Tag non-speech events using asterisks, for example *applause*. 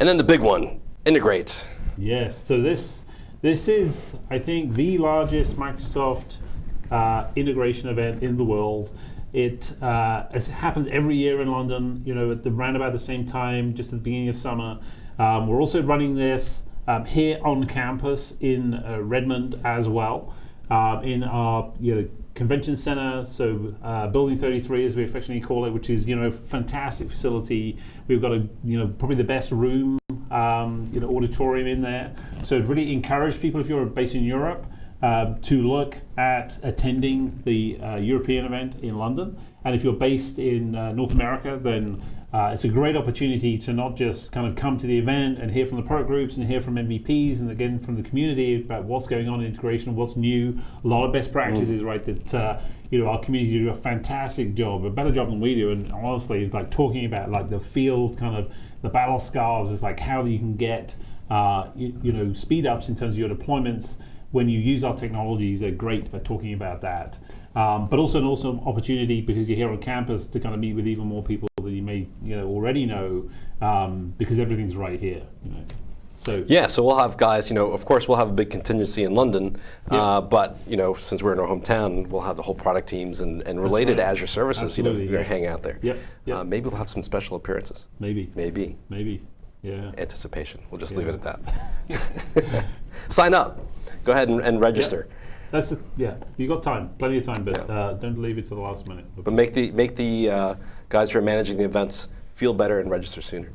And then the big one, integrate. Yes. So this this is, I think, the largest Microsoft uh, integration event in the world. It, uh, it happens every year in London. You know, at the about the same time, just at the beginning of summer. Um, we're also running this um, here on campus in uh, Redmond as well, uh, in our you know convention center, so uh, Building 33 as we affectionately call it, which is you know fantastic facility. We've got a you know probably the best room um, you know auditorium in there. So really encourage people if you're based in Europe um, to look at attending the uh, European event in London. And if you're based in uh, North America, then uh, it's a great opportunity to not just kind of come to the event and hear from the product groups and hear from MVPs and again from the community about what's going on in integration, what's new, a lot of best practices, mm. right? That uh, you know our community do a fantastic job, a better job than we do. And honestly, like talking about like the field kind of the battle scars is like how you can get uh, you, you know speed ups in terms of your deployments when you use our technologies. They're great at talking about that. Um, but also an awesome opportunity because you're here on campus to kind of meet with even more people that you may you know already know um, because everything's right here. You know. So yeah, so we'll have guys. You know, of course, we'll have a big contingency in London, yeah. uh, but you know, since we're in our hometown, we'll have the whole product teams and, and related right. Azure services. Absolutely, you know, yeah. hang out there. Yep. yep. Uh, maybe we'll have some special appearances. Maybe. Maybe. Maybe. Yeah. Anticipation. We'll just yeah. leave it at that. *laughs* *laughs* Sign up. Go ahead and, and register. Yep. That's yeah. You got time, plenty of time, but yeah. uh, don't leave it to the last minute. But make the make the uh, guys who are managing the events feel better and register sooner.